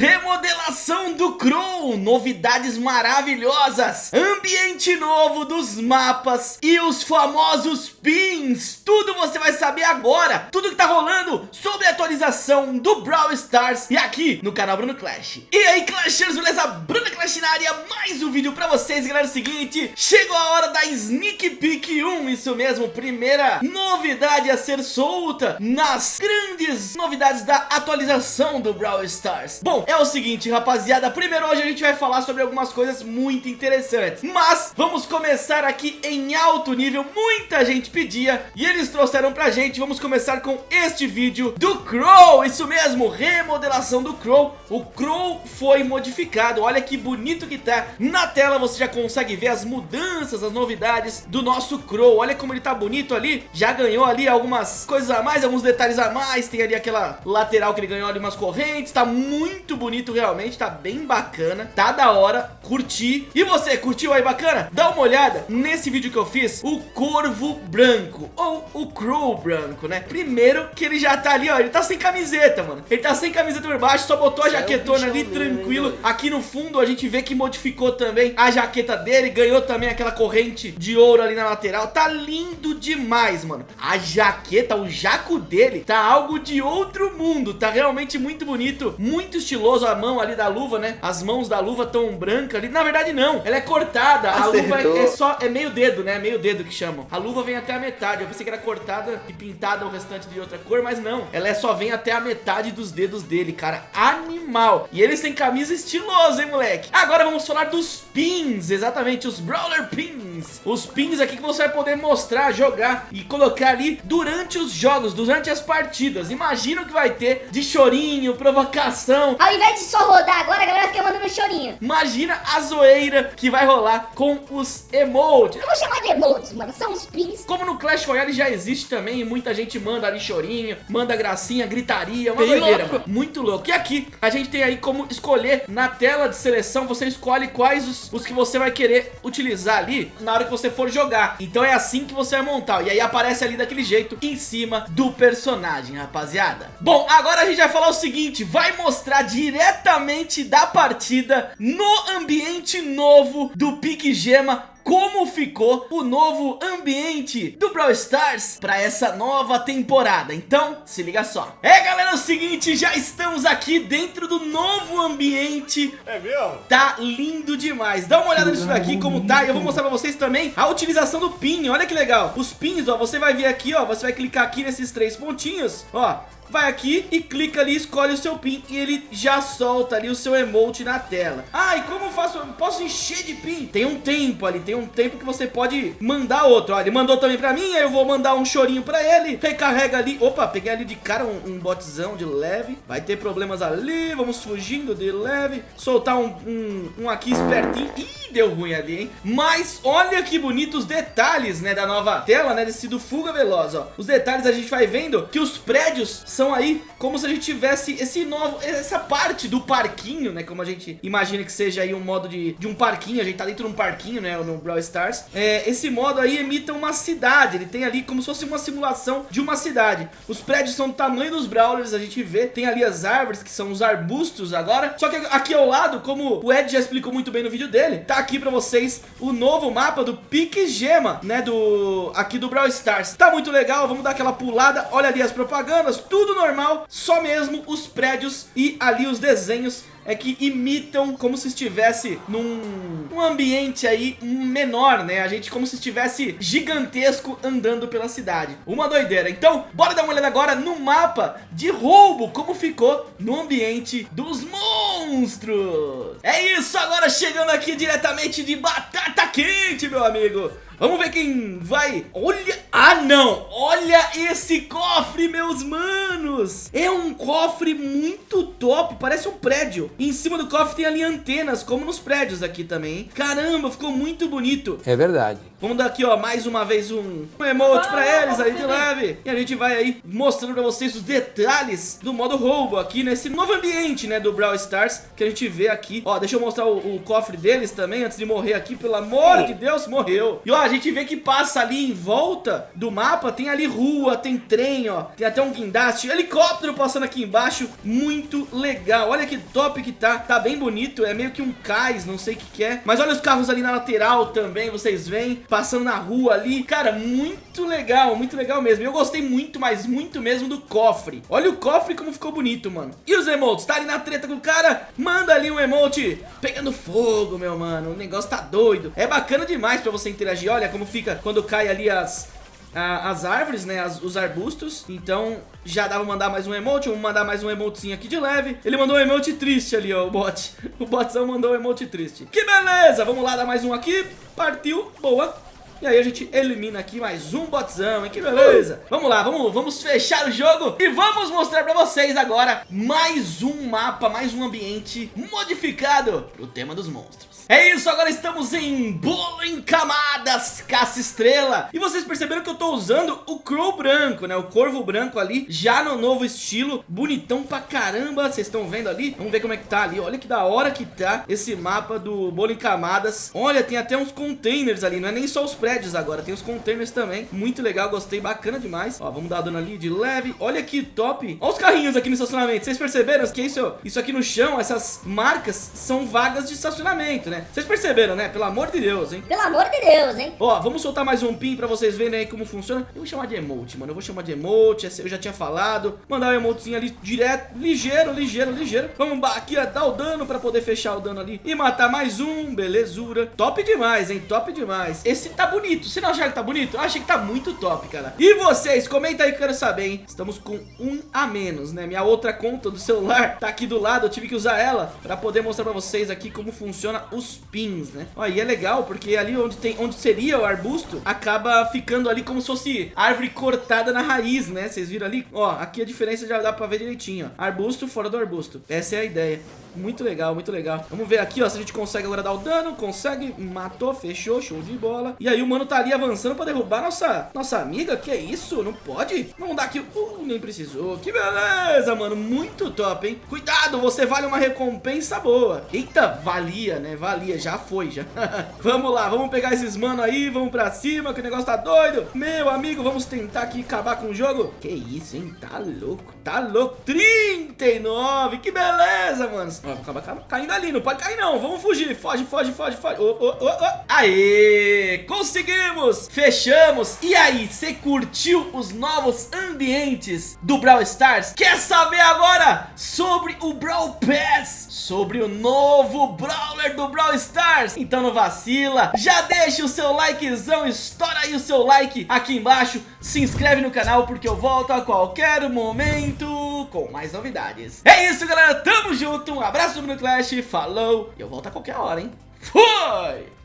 Him remodelação do Crow, novidades maravilhosas, ambiente novo dos mapas e os famosos pins. Tudo você vai saber agora, tudo que tá rolando sobre a atualização do Brawl Stars e aqui no canal Bruno Clash. E aí Clashers, beleza? Bruno Clash na área, mais um vídeo pra vocês, galera, é o seguinte, chegou a hora da Sneak Peek 1, isso mesmo, primeira novidade a ser solta nas grandes novidades da atualização do Brawl Stars. Bom, é o seguinte, rapaziada, primeiro hoje a gente vai falar sobre algumas coisas muito interessantes, mas vamos começar aqui em alto nível, muita gente pedia e eles trouxeram pra gente, vamos começar com este vídeo do Crow, isso mesmo, remodelação do Crow, o Crow foi modificado, olha que bonito que tá, na tela. Você já consegue ver as mudanças, as novidades do nosso Crow, olha como ele tá bonito ali, já ganhou ali algumas coisas a mais, alguns detalhes a mais, tem ali aquela lateral que ele ganhou ali umas correntes, tá muito bonito realmente, tá bem bacana, tá da hora, curti, e você, curtiu aí bacana? Dá uma olhada nesse vídeo que eu fiz, o Corvo Branco, ou o Crow Branco, né? Primeiro que ele já tá ali, ó, ele tá sem camiseta, mano, ele tá sem camiseta por baixo, só botou a é jaquetona ali, tranquilo, aqui no fundo a gente vê que modificou também a jaqueta dele, ganhou também aquela corrente de ouro ali na lateral, tá lindo demais, mano, a jaqueta, o jaco dele, tá algo de outro mundo, tá realmente muito bonito, muito estiloso. A mão ali da luva, né? As mãos da luva tão branca ali. Na verdade, não. Ela é cortada. Acertou. A luva é, é, só, é meio dedo, né? Meio dedo que chamam. A luva vem até a metade. Eu pensei que era cortada e pintada o restante de outra cor, mas não. Ela é só vem até a metade dos dedos dele, cara. Animal. E eles têm camisa estilosa, hein, moleque? Agora vamos falar dos pins. Exatamente, os Brawler Pins. Os pins aqui que você vai poder mostrar, jogar e colocar ali durante os jogos, durante as partidas. Imagina o que vai ter de chorinho, provocação. Ao invés de só rodar agora, a galera fica mandando chorinho. Imagina a zoeira que vai rolar com os emotes. Eu vou chamar de mano, são os pins. Como no Clash Royale já existe também, muita gente manda ali chorinho, manda gracinha, gritaria, uma Bem doideira, louco. Muito louco. E aqui, a gente tem aí como escolher na tela de seleção, você escolhe quais os, os que você vai querer utilizar ali na hora que você for jogar. Então é assim que você vai montar. E aí aparece ali daquele jeito em cima do personagem, rapaziada. Bom, agora a gente vai falar o seguinte, vai mostrar diretamente da partida no ambiente novo do Pique Gema como ficou o novo ambiente do Brawl Stars para essa nova temporada. Então, se liga só. É, galera, é o seguinte, já estamos aqui dentro do novo ambiente. É mesmo? Tá lindo demais. Dá uma olhada nisso daqui, como tá. E eu vou mostrar pra vocês também a utilização do pin. Olha que legal. Os pins, ó, você vai ver aqui, ó, você vai clicar aqui nesses três pontinhos, ó vai aqui e clica ali, escolhe o seu pin e ele já solta ali o seu emote na tela. Ah, e como eu faço? Eu posso encher de pin? Tem um tempo ali, tem um tempo que você pode mandar outro. Olha, ele mandou também pra mim, aí eu vou mandar um chorinho pra ele. Recarrega ali. Opa, peguei ali de cara um, um botzão de leve. Vai ter problemas ali, vamos fugindo de leve. Soltar um, um, um aqui espertinho. Ih, deu ruim ali, hein? Mas olha que bonitos detalhes, né, da nova tela, né, desse do Fuga Veloz, ó. Os detalhes a gente vai vendo que os prédios são aí como se a gente tivesse esse novo, essa parte do parquinho, né? Como a gente imagina que seja aí um modo de, de um parquinho, a gente tá dentro de um parquinho, né? No Brawl Stars. É, esse modo aí emita uma cidade, ele tem ali como se fosse uma simulação de uma cidade. Os prédios são do tamanho dos Brawlers, a gente vê, tem ali as árvores que são os arbustos agora. Só que aqui ao lado, como o Ed já explicou muito bem no vídeo dele, tá aqui pra vocês o novo mapa do Pique Gema, né? Do, aqui do Brawl Stars. Tá muito legal, vamos dar aquela pulada, olha ali as propagandas, tudo tudo normal, só mesmo os prédios e ali os desenhos é que imitam como se estivesse num um ambiente aí menor, né? A gente como se estivesse gigantesco andando pela cidade. Uma doideira. Então, bora dar uma olhada agora no mapa de roubo, como ficou no ambiente dos monstros. É isso, agora chegando aqui diretamente de batata quente, meu amigo. Vamos ver quem vai... Olha... Ah, não! Olha esse cofre, meus manos! É um cofre muito top, parece um prédio. E em cima do cofre tem ali antenas, como nos prédios aqui também, hein? Caramba, ficou muito bonito. É verdade. Vamos dar aqui, ó, mais uma vez um, um emote pra eles aí de leve. E a gente vai aí mostrando pra vocês os detalhes do modo roubo aqui nesse novo ambiente, né, do Brawl Stars, que a gente vê aqui. Ó, deixa eu mostrar o, o cofre deles também, antes de morrer aqui, pelo amor de Deus, morreu. E ó, gente vê que passa ali em volta do mapa, tem ali rua, tem trem, ó. Tem até um guindaste, helicóptero passando aqui embaixo. Muito legal. Olha que top que tá. Tá bem bonito, é meio que um cais, não sei o que que é. Mas olha os carros ali na lateral também, vocês veem. Passando na rua ali. Cara, muito legal, muito legal mesmo. Eu gostei muito, mas muito mesmo do cofre. Olha o cofre como ficou bonito, mano. E os emotes? Tá ali na treta com o cara? Manda ali um emote pegando fogo, meu mano. O negócio tá doido. É bacana demais pra você interagir. Olha como fica quando cai ali as, as árvores, né, as, os arbustos. Então já dá pra mandar mais um emote, vamos mandar mais um emotezinho aqui de leve. Ele mandou um emote triste ali, ó, o bot. O botzão mandou um emote triste. Que beleza, vamos lá dar mais um aqui. Partiu, boa. E aí a gente elimina aqui mais um botzão, hein? Que beleza! Vamos lá, vamos, vamos fechar o jogo e vamos mostrar pra vocês agora mais um mapa, mais um ambiente modificado pro tema dos monstros. É isso, agora estamos em bolo em camadas, caça estrela. E vocês perceberam que eu tô usando o crow branco, né? O corvo branco ali, já no novo estilo, bonitão pra caramba. Vocês estão vendo ali? Vamos ver como é que tá ali. Olha que da hora que tá esse mapa do bolo em camadas. Olha, tem até uns containers ali, não é nem só os prédios agora, tem os containers também. Muito legal, gostei, bacana demais. Ó, vamos dar dano ali de leve. Olha que top. Olha os carrinhos aqui no estacionamento. Vocês perceberam que isso, isso aqui no chão, essas marcas são vagas de estacionamento, né? Vocês perceberam, né? Pelo amor de Deus, hein? Pelo amor de Deus, hein? Ó, vamos soltar mais um pin pra vocês verem aí como funciona. Eu vou chamar de emote, mano. Eu vou chamar de emote, eu já tinha falado. Mandar o um emotezinho ali direto, ligeiro, ligeiro, ligeiro. Vamos aqui, ó, dar o dano pra poder fechar o dano ali. E matar mais um, belezura. Top demais, hein? Top demais. Esse tá bonito. Você não acharam que tá bonito? Eu achei que tá muito top, cara. E vocês? Comenta aí que eu quero saber, hein? Estamos com um a menos, né? Minha outra conta do celular tá aqui do lado. Eu tive que usar ela pra poder mostrar pra vocês aqui como funciona os pins, né? Ó, e é legal porque ali onde tem onde seria o arbusto, acaba ficando ali como se fosse árvore cortada na raiz, né? Vocês viram ali? Ó, aqui a diferença já dá pra ver direitinho, ó. Arbusto fora do arbusto. Essa é a ideia. Muito legal, muito legal. Vamos ver aqui, ó, se a gente consegue agora dar o dano. Consegue, matou, fechou, show de bola. E aí o mano tá ali avançando pra derrubar nossa, nossa amiga. Que isso? Não pode? Vamos dar aqui. Uh, nem precisou. Que beleza, mano. Muito top, hein? Cuidado, você vale uma recompensa boa. Eita, valia, né? Valia, já foi, já. vamos lá, vamos pegar esses mano aí, vamos pra cima, que o negócio tá doido. Meu amigo, vamos tentar aqui acabar com o jogo. Que isso, hein? Tá louco, tá louco. 39, que beleza, mano. Ó, acaba caindo ali, não pode cair não. Vamos fugir. Foge, foge, foge, foge. Oh, oh, oh. Aê! Conseguimos! Fechamos. E aí, você curtiu os novos ambientes do Brawl Stars? Quer saber agora sobre o Brawl Pass? Sobre o novo Brawler do Brawl Stars? Então não vacila. Já deixa o seu likezão, estoura aí o seu like aqui embaixo. Se inscreve no canal porque eu volto a qualquer momento com mais novidades. É isso, galera. Tamo junto. Um abraço do Clash. Falou. E eu volto a qualquer hora, hein? Fui!